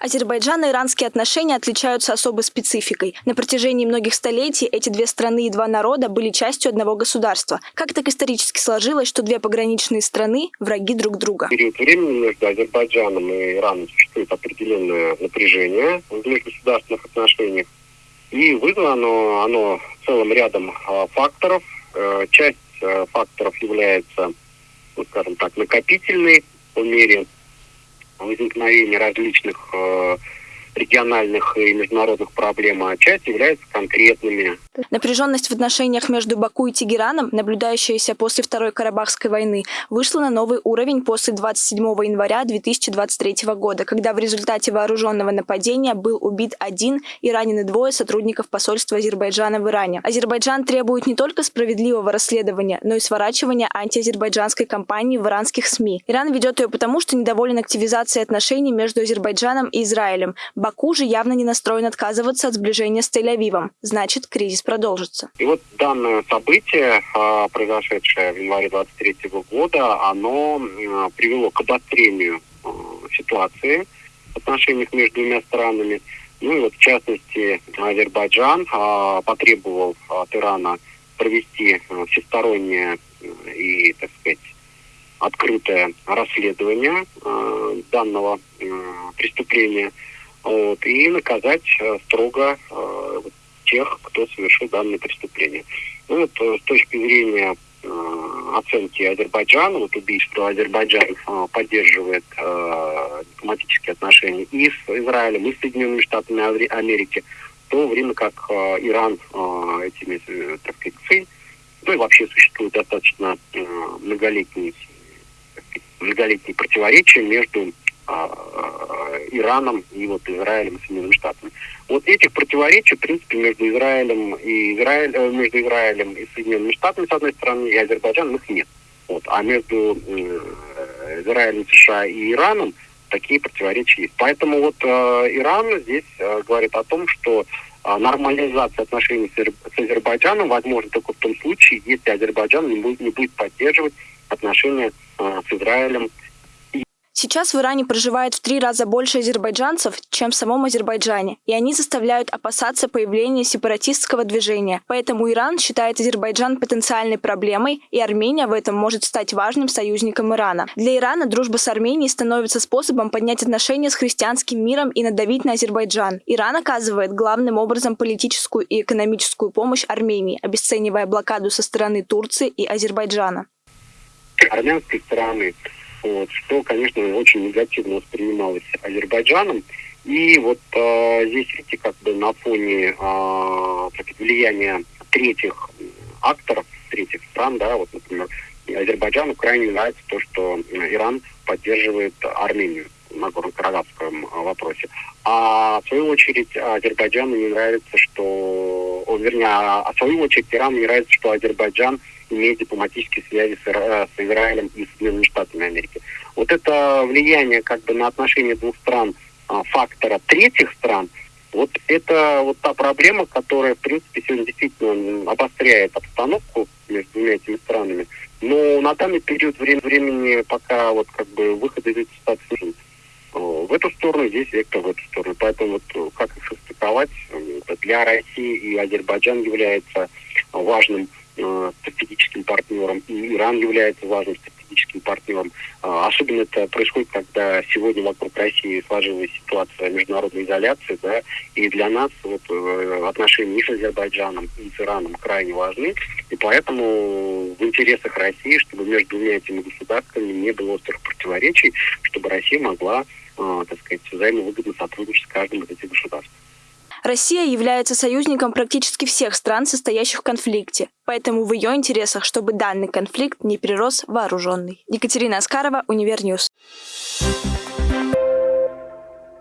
Азербайджано-иранские отношения отличаются особой спецификой. На протяжении многих столетий эти две страны и два народа были частью одного государства. Как так исторически сложилось, что две пограничные страны – враги друг друга? В период времени между Азербайджаном и Ираном существует определенное напряжение в межгосударственных отношениях. И вызвано оно, целым рядом а, факторов. Э, часть э, факторов является, ну, скажем так, накопительной по мере возникновения различных э, региональных и международных проблем, а часть является конкретными. Напряженность в отношениях между Баку и Тегераном, наблюдающаяся после Второй Карабахской войны, вышла на новый уровень после 27 января 2023 года, когда в результате вооруженного нападения был убит один и ранены двое сотрудников посольства Азербайджана в Иране. Азербайджан требует не только справедливого расследования, но и сворачивания антиазербайджанской кампании в иранских СМИ. Иран ведет ее потому, что недоволен активизацией отношений между Азербайджаном и Израилем. Баку же явно не настроен отказываться от сближения с Тель-Авивом. Значит, кризис продолжится. И вот данное событие, а, произошедшее в январе 2023 года, оно привело к обострению а, ситуации в отношениях между двумя странами. Ну и вот в частности Азербайджан а, потребовал от Ирана провести всестороннее и, так сказать, открытое расследование данного преступления – вот, и наказать э, строго э, тех, кто совершил данное преступление. Ну, вот, э, с точки зрения оценки Азербайджана, вот убийство Азербайджан поддерживает э, дипломатические отношения и с Израилем, и с Соединенными Штатами Америки, в то время как э, Иран э, этими, так сказать, ну и вообще существует достаточно э, многолетние, многолетние противоречия между Ираном и вот Израилем и Соединенными Штатами. Вот этих противоречий, в принципе, между Израилем и Израиль, э, между Израилем и Соединенными Штатами, с одной стороны, и Азербайджаном их нет. Вот. А между э, Израилем, США и Ираном такие противоречия есть. Поэтому вот э, Иран здесь э, говорит о том, что э, нормализация отношений с, с Азербайджаном возможно только в том случае, если Азербайджан не будет, не будет поддерживать отношения э, с Израилем Сейчас в Иране проживает в три раза больше азербайджанцев, чем в самом Азербайджане, и они заставляют опасаться появления сепаратистского движения. Поэтому Иран считает Азербайджан потенциальной проблемой, и Армения в этом может стать важным союзником Ирана. Для Ирана дружба с Арменией становится способом поднять отношения с христианским миром и надавить на Азербайджан. Иран оказывает главным образом политическую и экономическую помощь Армении, обесценивая блокаду со стороны Турции и Азербайджана. Армянской стороны вот, что, конечно, очень негативно воспринималось Азербайджаном. И вот э, здесь, видите, как бы на фоне э, влияния третьих акторов, третьих стран, да, вот, например, Азербайджану крайне нравится то, что Иран поддерживает Армению на Горно-Карабахском вопросе. А в свою очередь Азербайджану не нравится, что, вернее, а в свою очередь Ирану не нравится, что Азербайджан имеет дипломатические связи с, с Израилем и Соединенными Штатами Америки. Вот это влияние как бы на отношения двух стран а, фактора третьих стран, вот это вот та проблема, которая, в принципе, сегодня действительно обостряет обстановку между двумя этими странами. Но на данный период времени, пока вот как бы выход из этой ситуации в эту сторону, здесь вектор в эту сторону. Поэтому вот как их состыковать, для России и Азербайджан является важным Э, стратегическим партнером, и Иран является важным стратегическим партнером. А, особенно это происходит, когда сегодня вокруг России сложилась ситуация международной изоляции, да, и для нас вот, э, отношения и с Азербайджаном, и с Ираном крайне важны, и поэтому в интересах России, чтобы между двумя этими государствами не было острых противоречий, чтобы Россия могла, э, так сказать, взаимовыгодно сотрудничать с каждым из этих государств. Россия является союзником практически всех стран, состоящих в конфликте, поэтому в ее интересах, чтобы данный конфликт не перерос вооруженный. Екатерина Аскарова, Univer News.